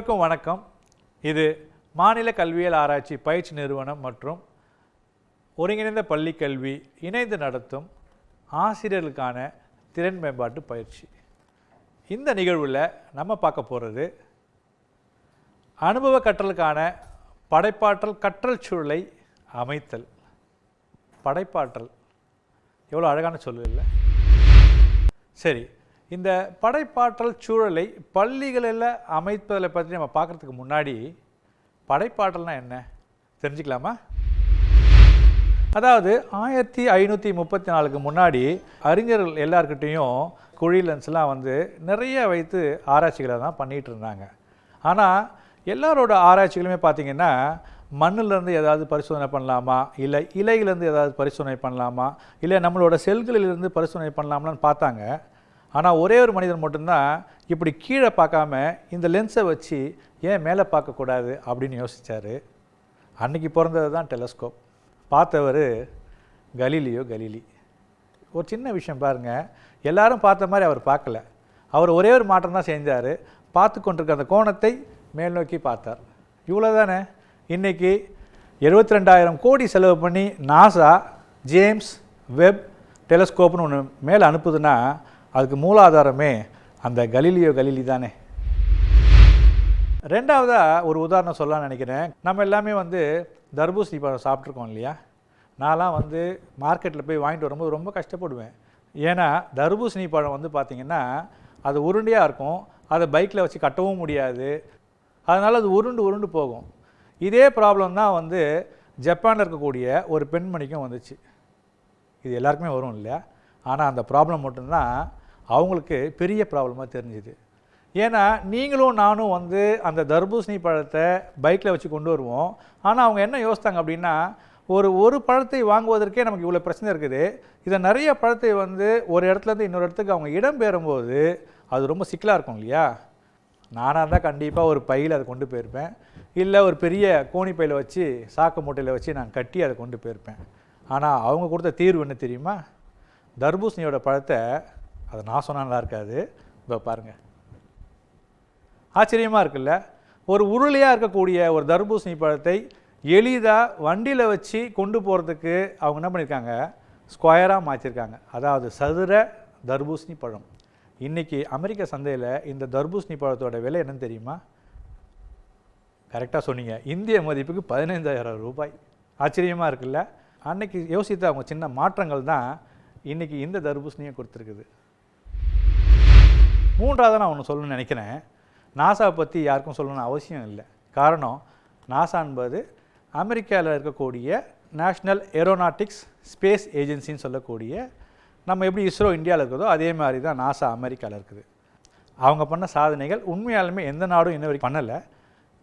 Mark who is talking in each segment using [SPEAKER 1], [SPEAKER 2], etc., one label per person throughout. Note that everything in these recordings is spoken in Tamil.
[SPEAKER 1] அனைவருக்கும் வணக்கம். இது மாநில கல்வியியல் ஆராய்ச்சி பயிற்சி நிறுவனம் மற்றும் ஒருங்கிணைந்த பள்ளி கல்வி இணைந்து நடத்தும் ஆசிரியர்களுக்கான திறன் மேம்பாட்டு பயிற்சி. இந்த நிகழ்வில் நம்ம பார்க்க போகிறது அனுபவ கற்றலுக்கான படைப்பாற்றல் கற்றல் சூழலை அமைத்தல். படைப்பாற்றல். எவ்வளோ அழகான சொல்லு இல்லை? சரி இந்த படைப்பாற்றல் சூழலை பள்ளிகளில் அமைப்பதில் பற்றி நம்ம பார்க்குறதுக்கு முன்னாடி படைப்பாற்றல்னா என்ன? தெரிஞ்சுக்கலாமா? அதாவது ஆயிரத்தி ஐநூற்றி முப்பத்தி நாலுக்கு முன்னாடி அறிஞர்கள் எல்லாருக்கிட்டேயும் குழி லென்ஸ்லாம் வந்து நிறைய வைத்து ஆராய்ச்சிகளை தான் பண்ணிகிட்டு இருந்தாங்க. ஆனால் எல்லாரோட ஆராய்ச்சிகளுமே பார்த்திங்கன்னா மண்ணிலேருந்து ஏதாவது பரிசோதனை பண்ணலாமா? இல்லை இலையிலேருந்து ஏதாவது பரிசோதனை பண்ணலாமா? இல்லை நம்மளோட செல்களிலிருந்து பரிசோதனை பண்ணலாமான்னு பார்த்தாங்க. ஆனால் ஒரே ஒரு மனிதன் மட்டும்தான் இப்படி கீழே பார்க்காம இந்த லென்ஸை வச்சு ஏன் மேலே பார்க்கக்கூடாது அப்படின்னு யோசித்தார் அன்னைக்கு பிறந்தது தான் டெலஸ்கோப் பார்த்தவர் கலீலியோ கலீலி. ஒரு சின்ன விஷயம் பாருங்கள் எல்லாரும் பார்த்த மாதிரி அவர் பார்க்கல. அவர் ஒரே ஒரு மாற்றம் தான் செஞ்சார். பார்த்து கொண்டிருக்க அந்த கோணத்தை மேல் நோக்கி பார்த்தார். இவ்வளோ தானே இன்றைக்கி எழுபத்தி ரெண்டாயிரம் கோடி செலவு பண்ணி நாசா ஜேம்ஸ் வெப் டெலஸ்கோப்னு ஒன்று மேலே அனுப்புதுன்னா அதுக்கு மூலாதாரமே அந்த கலீலியோ கலிலி தானே. ரெண்டாவதாக ஒரு உதாரணம் சொல்லலாம்னு நினைக்கிறேன். நம்ம எல்லாமே வந்து தர்பூசணி பழம் சாப்பிட்ருக்கோம் இல்லையா? நான்லாம் வந்து மார்க்கெட்டில் போய் வாங்கிட்டு வரும்போது ரொம்ப கஷ்டப்படுவேன். ஏன்னா தர்பூசணி பழம் வந்து பார்த்திங்கன்னா அது உருண்டையாக இருக்கும். அதை பைக்கில் வச்சு கட்டவும் முடியாது. அதனால் அது உருண்டு உருண்டு போகும். இதே ப்ராப்ளம் தான் வந்து ஜப்பானில் இருக்கக்கூடிய ஒரு பெண்மணிக்கும் வந்துச்சு. இது எல்லாருக்குமே வரும் இல்லையா? ஆனால் அந்த ப்ராப்ளம் மட்டும்தான் அவங்களுக்கு பெரிய ப்ராப்ளமாக தெரிஞ்சுது. ஏன்னா நீங்களும் நானும் வந்து அந்த தர்பூசணி பழத்தை பைக்கில் வச்சு கொண்டு வருவோம். ஆனால் அவங்க என்ன யோசித்தாங்க அப்படின்னா ஒரு ஒரு பழத்தை வாங்குவதற்கே நமக்கு இவ்வளோ பிரச்சனை இருக்குது. இதை நிறைய பழத்தை வந்து ஒரு இடத்துலேருந்து இன்னொரு இடத்துக்கு அவங்க இடம் பெறும்போது அது ரொம்ப சிக்கலாக இருக்கும் இல்லையா? நானாக இருந்தால் கண்டிப்பாக ஒரு பையில் அதை கொண்டு போயிருப்பேன். இல்லை ஒரு பெரிய கோணி பையில் வச்சு சாக்கு மூட்டையில் வச்சு நான் கட்டி அதை கொண்டு போயிருப்பேன். ஆனால் அவங்க கொடுத்த தீர்வு என்ன தெரியுமா? தர்பூசணியோட பழத்தை அதை நான் சொன்னால் நல்லா இருக்காது. இப்போ பாருங்கள் ஆச்சரியமாக இருக்குல்ல? ஒரு உருளையாக இருக்கக்கூடிய ஒரு தர்பூசணி பழத்தை எளிதாக வண்டியில் வச்சு கொண்டு போகிறதுக்கு அவங்க என்ன பண்ணியிருக்காங்க ஸ்கொயராக மாற்றிருக்காங்க அதாவது சதுர தர்பூசணி பழம். இன்றைக்கி அமெரிக்க சந்தையில் இந்த தர்பூசணி பழத்தோட விலை என்னன்னு தெரியுமா? கரெக்டாக சொன்னீங்க. இந்திய மதிப்புக்கு பதினைந்தாயிரம் ரூபாய். ஆச்சரியமாக இருக்குல்ல? அன்னைக்கு யோசித்த அவங்க சின்ன மாற்றங்கள் தான் இன்றைக்கி இந்த தர்பூசணியை கொடுத்துருக்குது. மூன்றாவது நான் ஒன்று சொல்லணும்னு நினைக்கிறேன். நாசாவை பற்றி யாருக்கும் சொல்லணும்னு அவசியம் இல்லை. காரணம் நாசா என்பது அமெரிக்காவில் இருக்கக்கூடிய நேஷ்னல் ஏரோநாட்டிக்ஸ் ஸ்பேஸ் ஏஜென்சின்னு சொல்லக்கூடிய நம்ம எப்படி இஸ்ரோ இந்தியாவில் இருக்கிறதோ அதே மாதிரி தான் நாசா அமெரிக்காவில் இருக்குது. அவங்க பண்ண சாதனைகள் உண்மையாலுமே எந்த நாடும் இன்ன வரைக்கும் பண்ணலை.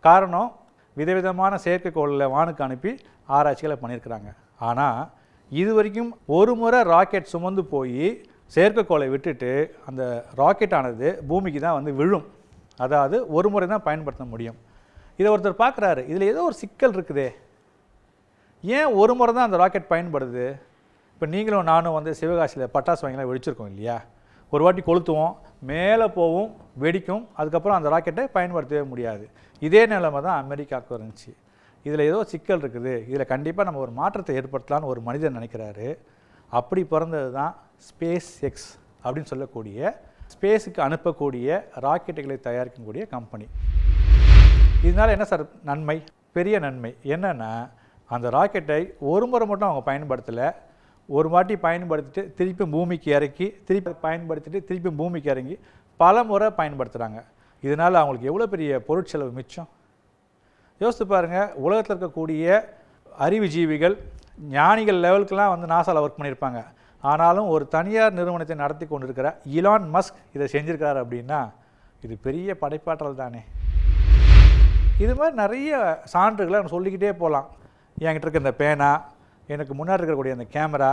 [SPEAKER 1] காரணம் விதவிதமான செயற்கைக்கோளில் வானுக்கு அனுப்பி ஆராய்ச்சிகளை பண்ணியிருக்கிறாங்க. ஆனால் இது வரைக்கும் ஒரு முறை ராக்கெட் சுமந்து போய் செயற்கைக்கோளை விட்டுட்டு அந்த ராக்கெட் ஆனது பூமிக்கு தான் வந்து விழும். அதாவது ஒரு முறை தான் பயன்படுத்த முடியும். இதை ஒருத்தர் பார்க்குறாரு. இதில் ஏதோ ஒரு சிக்கல் இருக்குதே. ஏன் ஒரு முறை தான் அந்த ராக்கெட் பயன்படுது? இப்போ நீங்களும் நானும் வந்து சிவகாசியில் பட்டாசு வாங்கிலாம் வெடிச்சிருக்கோம் இல்லையா? ஒரு வாட்டி கொளுத்துவோம் மேலே போவும் வெடிக்கும். அதுக்கப்புறம் அந்த ராக்கெட்டை பயன்படுத்தவே முடியாது. இதே நிலைமை தான் அமெரிக்காவுக்கு இருந்துச்சு. இதில் ஏதோ சிக்கல் இருக்குது. இதில் கண்டிப்பாக நம்ம ஒரு மாற்றத்தை ஏற்படுத்தலான்னு ஒரு மனிதன் நினைக்கிறாரு. அப்படி பிறந்தது தான் ஸ்பேஸ் எக்ஸ் அப்படின்னு சொல்லக்கூடிய ஸ்பேஸுக்கு அனுப்பக்கூடிய ராக்கெட்டுகளை தயாரிக்கக்கூடிய கம்பெனி. இதனால் என்ன சார் நன்மை? பெரிய நன்மை. என்னென்னா அந்த ராக்கெட்டை ஒரு முறை மட்டும் அவங்க பயன்படுத்தலை. ஒரு வாட்டி பயன்படுத்திட்டு திருப்பி பூமிக்கு இறக்கி திருப்பி பயன்படுத்திட்டு திருப்பி பூமிக்கு இறங்கி பல முறை பயன்படுத்துகிறாங்க இதனால் அவங்களுக்கு எவ்வளோ பெரிய பொருட்செலவு மிச்சம்? யோசித்து பாருங்கள் உலகத்தில் இருக்கக்கூடிய அறிவுஜீவிகள் ஞானிகள் லெவலுக்கெல்லாம் வந்து நாசாவில் ஒர்க் பண்ணியிருப்பாங்க ஆனாலும் ஒரு தனியார் நிறுவனத்தை நடத்தி கொண்டிருக்கிற இலான் மஸ்க் இதை செஞ்சுருக்காரு அப்படின்னா இது பெரிய படைப்பாற்றல் தானே. இது மாதிரி நிறைய சான்றுகளை நம்ம சொல்லிக்கிட்டே போகலாம். என்கிட்ட இருக்க இந்த பேனா எனக்கு முன்னாடி இருக்கக்கூடிய அந்த கேமரா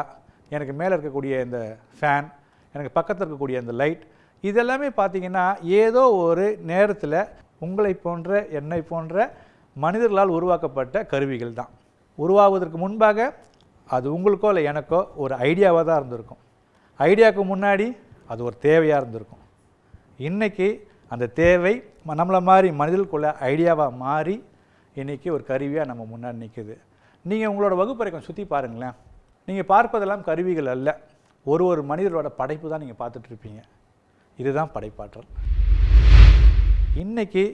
[SPEAKER 1] எனக்கு மேலே இருக்கக்கூடிய இந்த ஃபேன் எனக்கு பக்கத்தில் இருக்கக்கூடிய அந்த லைட் இதெல்லாமே பார்த்தீங்கன்னா ஏதோ ஒரு நேரத்தில் உங்களை போன்ற என்னை போன்ற மனிதர்களால் உருவாக்கப்பட்ட கருவிகள் தான். உருவாகுவதற்கு முன்பாக அது உங்களுக்கோ இல்லை எனக்கோ ஒரு ஐடியாவாக தான் இருந்திருக்கும். ஐடியாவுக்கு முன்னாடி அது ஒரு தேவையாக இருந்திருக்கும். இன்றைக்கி அந்த தேவை நம்மளை மாதிரி மனிதர்களுக்குள்ள ஐடியாவாக மாறி இன்றைக்கி ஒரு கருவியாக நம்ம முன்னாடி நிற்குது நீங்கள் உங்களோட வகுப்பறை கொஞ்சம் சுற்றி பாருங்களேன். நீங்கள் பார்ப்பதெல்லாம் கருவிகள் அல்ல. ஒரு ஒரு மனிதரோட படைப்பு தான் நீங்கள் பார்த்துட்ருப்பீங்க இதுதான் படைப்பாற்றல். இன்றைக்கி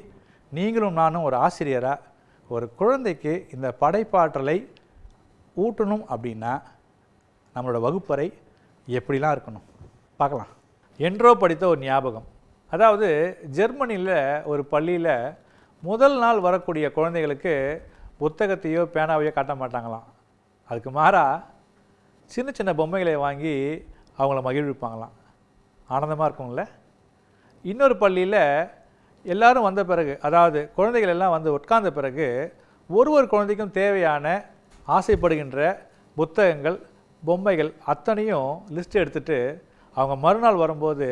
[SPEAKER 1] நீங்களும் நானும் ஒரு ஆசிரியராக ஒரு குழந்தைக்கு இந்த படைப்பாற்றலை ஊட்டணும் அப்படின்னா நம்மளோட வகுப்பறை எப்படிலாம் இருக்கணும்? பார்க்கலாம். என்றோ படித்த ஒரு ஞாபகம். அதாவது ஜெர்மனியில் ஒரு பள்ளியில் முதல் நாள் வரக்கூடிய குழந்தைகளுக்கு புத்தகத்தையோ பேனாவையோ காட்ட மாட்டாங்களாம். அதுக்கு மாறாக சின்ன சின்ன பொம்மைகளை வாங்கி அவங்கள மகிழ்விப்பாங்களாம். ஆனந்தமாக இருக்கும்ல? இன்னொரு பள்ளியில் எல்லாரும் வந்த பிறகு அதாவது குழந்தைகள் எல்லாம் வந்து உட்கார்ந்த பிறகு ஒரு ஒரு குழந்தைக்கும் தேவையான ஆசைப்படுகின்ற புத்தகங்கள் பொம்மைகள் அத்தனையும் லிஸ்ட் எடுத்துட்டு அவங்க மறுநாள் வரும்போது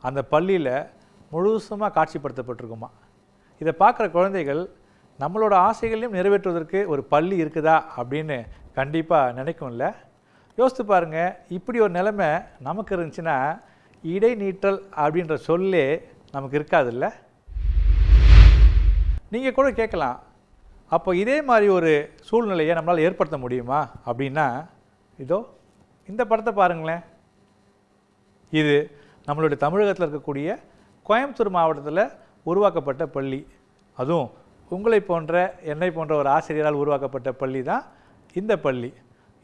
[SPEAKER 1] அந்த பள்ளியில் முழுசுமாக காட்சிப்படுத்தப்பட்டிருக்குமா. இதை பார்க்குற குழந்தைகள் நம்மளோட ஆசைகளையும் நிறைவேற்றுவதற்கு ஒரு பள்ளி இருக்குதா அப்படின்னு கண்டிப்பாக நினைக்கும்ல. யோசித்து பாருங்க இப்படி ஒரு நிலைமை நமக்கு இருந்துச்சுன்னா இடைநீற்றல் அப்படின்ற சொல்லே நமக்கு இருக்காதுல்ல. நீங்கள் கூட கேட்கலாம். அப்போ இதே மாதிரி ஒரு சூழ்நிலையை நம்மளால் ஏற்படுத்த முடியுமா? அப்படின்னா இதோ இந்த படத்தை பாருங்களேன். இது நம்மளுடைய தமிழகத்தில் இருக்கக்கூடிய கோயம்புத்தூர் மாவட்டத்தில் உருவாக்கப்பட்ட பள்ளி. அதுவும் உங்களை போன்ற என்னை போன்ற ஒரு ஆசிரியரால் உருவாக்கப்பட்ட பள்ளி தான் இந்த பள்ளி.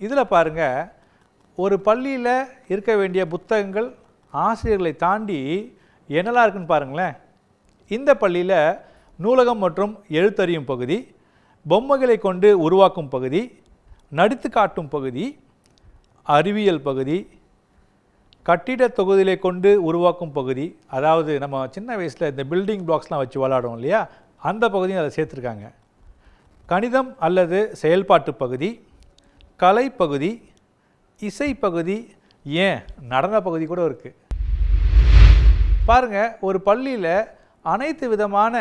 [SPEAKER 1] இதில் பாருங்கள் ஒரு பள்ளியில் இருக்க வேண்டிய புத்தகங்கள் ஆசிரியர்களை தாண்டி என்னெல்லாம் இருக்குன்னு பாருங்களேன். இந்த பள்ளியில் நூலகம் மற்றும் எழுத்தறியும் பகுதி பொம்மைகளை கொண்டு உருவாக்கும் பகுதி நடித்து காட்டும் பகுதி அறிவியல் பகுதி கட்டிட தொகுதியை கொண்டு உருவாக்கும் பகுதி அதாவது நம்ம சின்ன வயசில் இந்த பில்டிங் பிளாக்ஸ்லாம் வச்சு விளாடுவோம் இல்லையா? அந்த பகுதியும் அதை சேர்த்துருக்காங்க. கணிதம் அல்லது செயல்பாட்டு பகுதி கலை பகுதி இசை பகுதி ஏன்? நடன பகுதி கூட இருக்குது பாருங்க ஒரு பள்ளியில் அனைத்து விதமான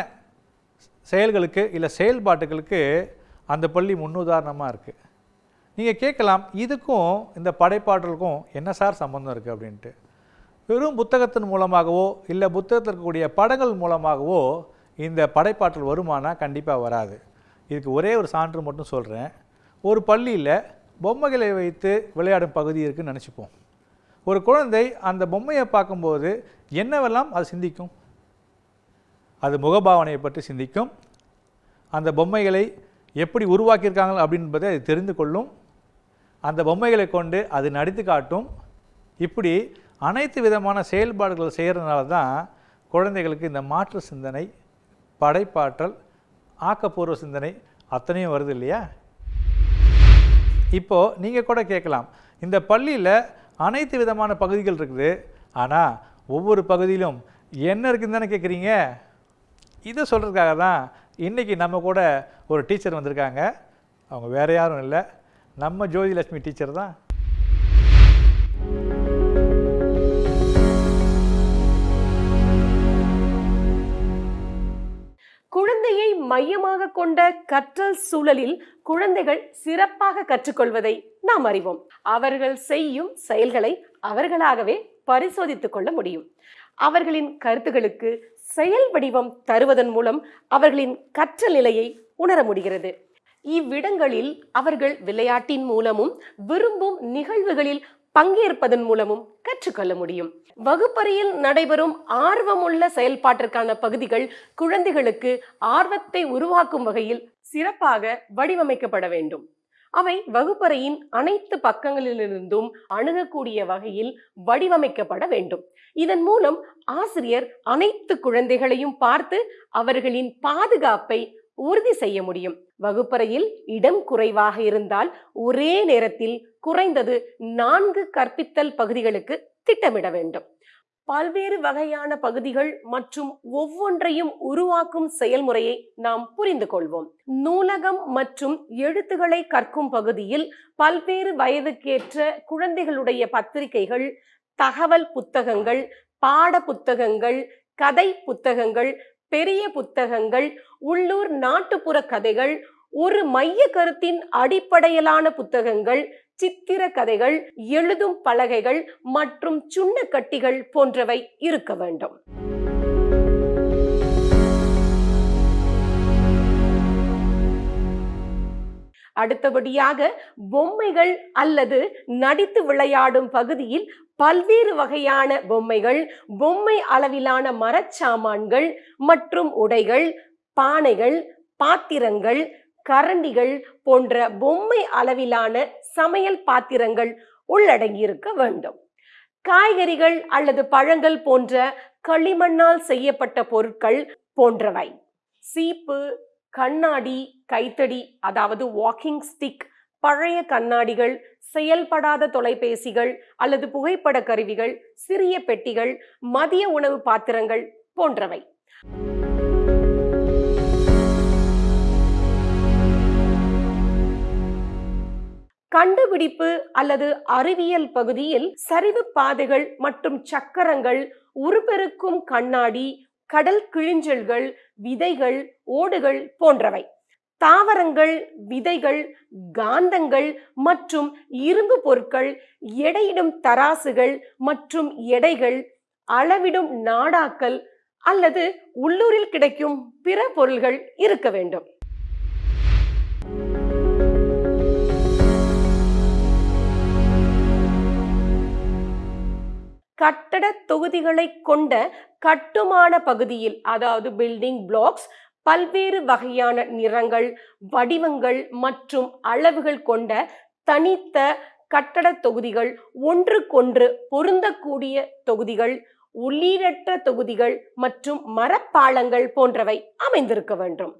[SPEAKER 1] செயல்களுக்கு இல்லை செயல்பாட்டுகளுக்கு அந்த பள்ளி முன்னுதாரணமாக இருக்குது நீங்கள் கேட்கலாம் இதுக்கும் இந்த படைப்பாற்றலுக்கும் என்ன சார் சம்பந்தம் இருக்குது அப்படின்ட்டு. வெறும் புத்தகத்தின் மூலமாகவோ இல்லை புத்தகத்தில் இருக்கக்கூடிய படங்கள் மூலமாகவோ இந்த படைப்பாற்றல் வருமானா கண்டிப்பாக வராது. இதுக்கு ஒரே ஒரு சான்று மட்டும் சொல்கிறேன் ஒரு பள்ளியில் பொம்மைகளை வைத்து விளையாடும் பகுதி இருக்குன்னு நினச்சிப்போம். ஒரு குழந்தை அந்த பொம்மையை பார்க்கும்போது என்னவெல்லாம் அது சிந்திக்கும்? அது முகபாவனையை பற்றி சிந்திக்கும். அந்த பொம்மைகளை எப்படி உருவாக்கியிருக்காங்க அப்படின்பதை அது தெரிந்து கொள்ளும். அந்த பொம்மைகளை கொண்டு அது நடித்து காட்டும். இப்படி அனைத்து விதமான செயல்பாடுகளை செய்கிறதுனால தான் குழந்தைகளுக்கு இந்த மாற்று சிந்தனை படைப்பாற்றல் ஆக்கப்பூர்வ சிந்தனை அத்தனையும் வருது இல்லையா? இப்போது நீங்கள் கூட கேட்கலாம். இந்த பள்ளியில் அனைத்து விதமான பகுதிகள் இருக்குது. ஆனால் ஒவ்வொரு பகுதியிலும் என்ன இருக்குதுன்னு தானே கேட்குறீங்க? இதை சொல்கிறதுக்காக தான் இன்றைக்கி நம்ம கூட ஒரு டீச்சர் வந்திருக்காங்க. அவங்க வேறு யாரும் இல்லை. நம்ம ஜோதிலட்சுமி டீச்சர் தான்.
[SPEAKER 2] குழந்தையை மையமாக கொண்ட கற்றல் சூழலில் குழந்தைகள் சிறப்பாக கற்றுக்கொள்வதை நாம் அறிவோம். அவர்கள் செய்யும் செயல்களை அவர்களாகவே பரிசோதித்துக் கொள்ள முடியும். அவர்களின் கருத்துகளுக்கு செயல் வடிவம் தருவதன் மூலம் அவர்களின் கற்றல் நிலையை உணர முடிகிறது. இவ்விடங்களில் அவர்கள் விளையாட்டின் மூலமும் விரும்பும் நிகழ்வுகளில் பங்கேற்பதன் மூலமும் கற்றுக்கொள்ள முடியும். வகுப்பறையில் நடைபெறும் ஆர்வமுள்ள செயல்பாட்டிற்கான பகுதிகள் குழந்தைகளுக்கு ஆர்வத்தை உருவாக்கும் வகையில் சிறப்பாக வடிவமைக்கப்பட வேண்டும். அவை வகுப்பறையின் அனைத்து பக்கங்களிலிருந்தும் அணுகக்கூடிய வகையில் வடிவமைக்கப்பட வேண்டும். இதன் மூலம் ஆசிரியர் அனைத்து குழந்தைகளையும் பார்த்து அவர்களின் பாதுகாப்பை உறுதி செய்ய முடியும். வகுப்பறையில் இடம் குறைவாக இருந்தால் ஒரே நேரத்தில் குறைந்தது நான்கு கற்பித்தல் பகுதிகளுக்கு திட்டமிட வேண்டும். பல்வேறு வகையான பகுதிகள் மற்றும் ஒவ்வொன்றையும் உருவாக்கும் செயல்முறையை நாம் புரிந்து கொள்வோம். நூலகம் மற்றும் எழுத்துக்களை கற்கும் பகுதியில் பல்வேறு வயதுக்கேற்ற குழந்தைகளுடைய பத்திரிகைகள் தகவல் புத்தகங்கள் பாட புத்தகங்கள் கதை புத்தகங்கள் பெரிய புத்தகங்கள் உள்ளூர் நாட்டுப்புற கதைகள் ஒரு மைய கருத்தின் அடிப்படையிலான புத்தகங்கள் சித்திர கதைகள் எழுதும் பலகைகள் மற்றும் சுண்ணக்கட்டிகள் போன்றவை இருக்க வேண்டும். அடுத்தபடியாக பொம்மைகள் அல்லது நடித்து விளையாடும் பகுதியில் பல்வேறு வகையான பொம்மைகள் பொம்மை அளவிலான மரச்சாமான்கள் மற்றும் உடைகள் பானைகள் பாத்திரங்கள் கரண்டிகள் போன்ற பொம்மை அளவிலான சமையல் பாத்திரங்கள் உள்ளடங்கியிருக்க வேண்டும். காய்கறிகள் அல்லது பழங்கள் போன்ற களிமண்ணால் செய்யப்பட்ட பொருட்கள் போன்றவை. சீப்பு கண்ணாடி கைத்தடி அதாவது வாக்கிங் ஸ்டிக் பழைய கண்ணாடிகள் செயல்படாத தொலைபேசிகள் அல்லது புகைப்பட கருவிகள் சிறிய பெட்டிகள் மதிய உணவு பாத்திரங்கள் போன்றவை. கண்டுபிடிப்பு அல்லது அறிவியல் பகுதியில் சரிவு பாதைகள் மற்றும் சக்கரங்கள் உருப்பெருக்கும் கண்ணாடி கடல் கிழிஞ்சல்கள் விதைகள் ஓடுகள் போன்றவை. தாவரங்கள் விதைகள் காந்தங்கள் மற்றும் இரும்பு பொருட்கள் எடையிடும் தராசுகள் மற்றும் எடைகள் அளவிடும் நாடாக்கள் அல்லது உள்ளூரில் கிடைக்கும் பிற பொருள்கள் இருக்க வேண்டும். கட்டட தொகுதிகளை கொண்ட கட்டுமான பகுதியில் அதாவது பில்டிங் பிளாக்ஸ் பல்வேறு வகையான நிறங்கள் வடிவங்கள் மற்றும் அளவுகள் கொண்ட தனித்த கட்டட தொகுதிகள் ஒன்றுக்கொன்று பொருந்தக்கூடிய தொகுதிகள் உள்ளீடற்ற தொகுதிகள் மற்றும் மரப்பாலங்கள் போன்றவை அமைந்திருக்க வேண்டும்.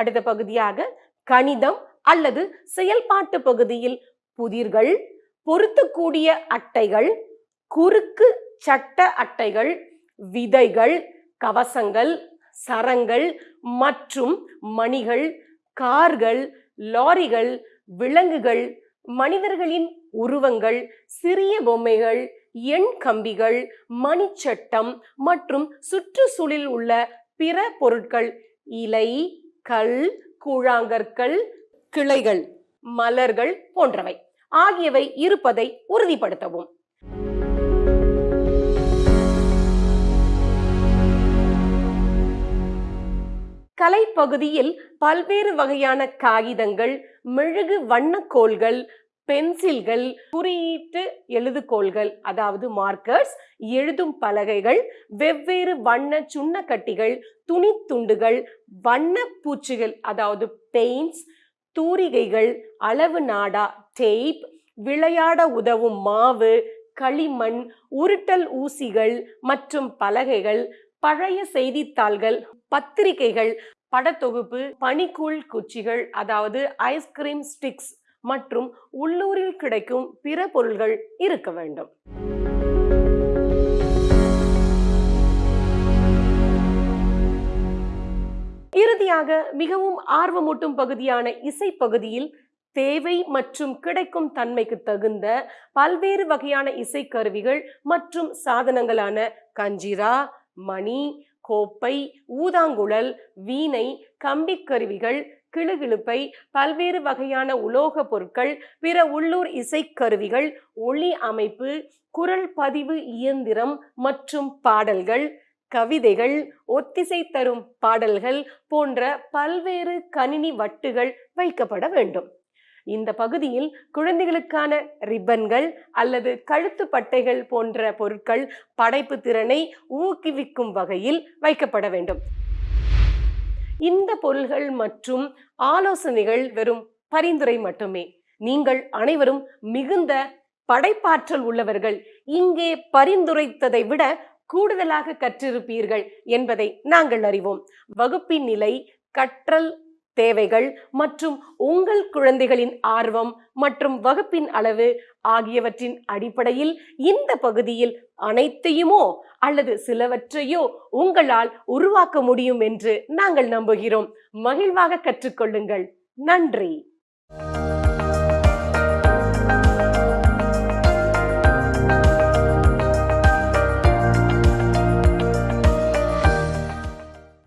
[SPEAKER 2] அடுத்த பகுதியாக கணிதம் அல்லது செயல்பாட்டு பகுதியில் புதிர்கள் பொருத்தக்கூடிய அட்டைகள் குறுக்கு சட்ட அட்டைகள் விதைகள் கவசங்கள் சரங்கள் மற்றும் மணிகள் கார்கள் லாரிகள் விலங்குகள் மனிதர்களின் உருவங்கள் சிறிய பொம்மைகள் எண் கம்பிகள் மணிச்சட்டம் மற்றும் சுற்றுச்சூழலில் உள்ள பிற பொருட்கள் இலை கல் கூழாங்கற்கள் கிளைகள் மலர்கள் போன்றவை. ஆகியவை இருப்பதை உறுதிப்படுத்தவும். கலைப்பகுதியில் பல்வேறு வகையான காகிதங்கள் மெழுகு வண்ணக்கோள்கள் பென்சில்கள் குறியீட்டு எழுதுகோள்கள் அதாவது மார்க்கர்ஸ் எழுதும் பலகைகள் வெவ்வேறு வண்ண சுண்ணக்கட்டிகள் துணித்துண்டுகள் வண்ண பூச்சிகள் அதாவது பெயிண்ட்ஸ் தூரிகைகள் அளவு நாடா டேப் விளையாட உதவும் மாவு களிமண் உருட்டல் ஊசிகள் மற்றும் பலகைகள் பழைய செய்தித்தாள்கள் பத்திரிகைகள் படத்தொகுப்பு பனிக்கூழ் குச்சிகள் அதாவது ஐஸ்கிரீம் ஸ்டிக்ஸ் மற்றும் உள்ளூரில் கிடைக்கும் பிற பொருள்கள் இருக்க வேண்டும். இறுதியாக மிகவும் ஆர்வமூட்டும் பகுதியான இசை பகுதியில் தேவை மற்றும் கிடைக்கும் தன்மைக்கு தகுந்த பல்வேறு வகையான இசைக்கருவிகள் மற்றும் சாதனங்களான கஞ்சிரா மணி கோப்பை ஊதாங்குழல் வீணை கம்பிக்கருவிகள் கிளுகிழுப்பை பல்வேறு வகையான உலோக பொருட்கள் பிற உள்ளூர் இசைக்கருவிகள் ஒளி அமைப்பு குரல் பதிவு இயந்திரம் மற்றும் பாடல்கள் கவிதைகள் ஒத்திசை தரும் பாடல்கள் போன்ற பல்வேறு கணினி வட்டுகள் வைக்கப்பட வேண்டும். இந்த பகுதியில் குழந்தைகளுக்கான ரிப்பன்கள் அல்லது கழுத்து பட்டைகள் போன்ற பொருட்கள் படைப்பு திறனை ஊக்குவிக்கும் வகையில் வைக்கப்பட வேண்டும். இந்த பொருள்கள் மற்றும் ஆலோசனைகள் வெறும் பரிந்துரை மட்டுமே. நீங்கள் அனைவரும் மிகுந்த படைப்பாற்றல் உள்ளவர்கள். இங்கே பரிந்துரைத்ததை விட கூடுதலாக கற்றிருப்பீர்கள் என்பதை நாங்கள் அறிவோம். வகுப்பின் நிலை கற்றல் தேவைகள் மற்றும் உங்கள் குழந்தைகளின் ஆர்வம் மற்றும் வகுப்பின் அளவு ஆகியவற்றின் அடிப்படையில் இந்த பகுதியில் அனைத்தையுமோ அல்லது சிலவற்றையோ உங்களால் உருவாக்க முடியும் என்று நாங்கள் நம்புகிறோம். மகிழ்வாக கற்றுக்கொள்ளுங்கள். நன்றி.